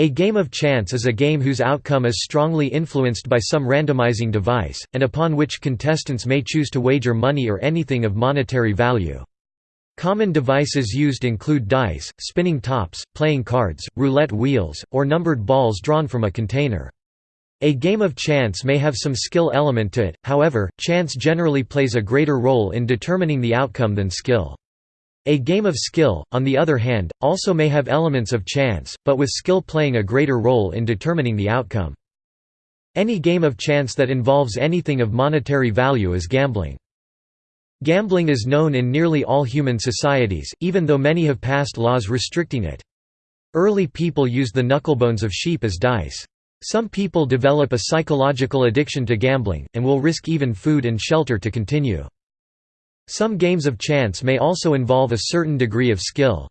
A game of chance is a game whose outcome is strongly influenced by some randomizing device, and upon which contestants may choose to wager money or anything of monetary value. Common devices used include dice, spinning tops, playing cards, roulette wheels, or numbered balls drawn from a container. A game of chance may have some skill element to it, however, chance generally plays a greater role in determining the outcome than skill. A game of skill, on the other hand, also may have elements of chance, but with skill playing a greater role in determining the outcome. Any game of chance that involves anything of monetary value is gambling. Gambling is known in nearly all human societies, even though many have passed laws restricting it. Early people used the knucklebones of sheep as dice. Some people develop a psychological addiction to gambling, and will risk even food and shelter to continue. Some games of chance may also involve a certain degree of skill.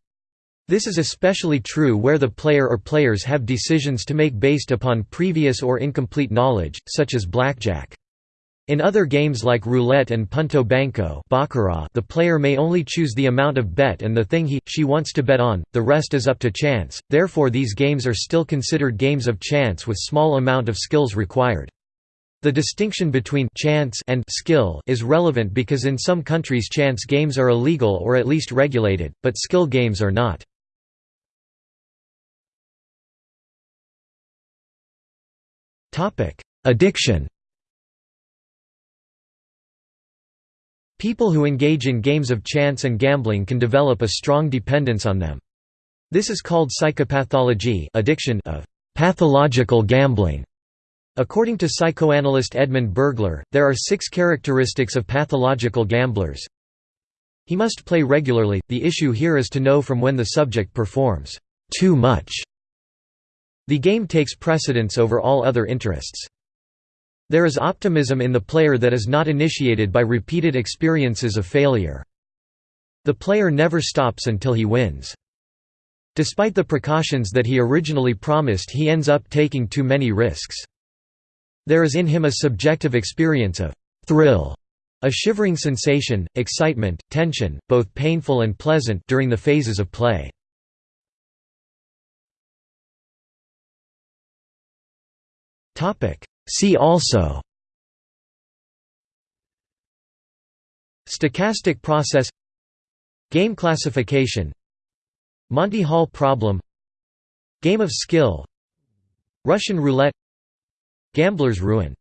This is especially true where the player or players have decisions to make based upon previous or incomplete knowledge, such as blackjack. In other games like roulette and punto banco baccarat, the player may only choose the amount of bet and the thing he, she wants to bet on, the rest is up to chance, therefore these games are still considered games of chance with small amount of skills required. The distinction between chance and skill is relevant because in some countries chance games are illegal or at least regulated, but skill games are not. Addiction People who engage in games of chance and gambling can develop a strong dependence on them. This is called psychopathology addiction of pathological gambling. According to psychoanalyst Edmund Bergler, there are six characteristics of pathological gamblers. He must play regularly, the issue here is to know from when the subject performs too much. The game takes precedence over all other interests. There is optimism in the player that is not initiated by repeated experiences of failure. The player never stops until he wins. Despite the precautions that he originally promised he ends up taking too many risks. There is in him a subjective experience of thrill, a shivering sensation, excitement, tension, both painful and pleasant during the phases of play. See also Stochastic process Game classification Monty Hall problem Game of skill Russian roulette Gambler's ruin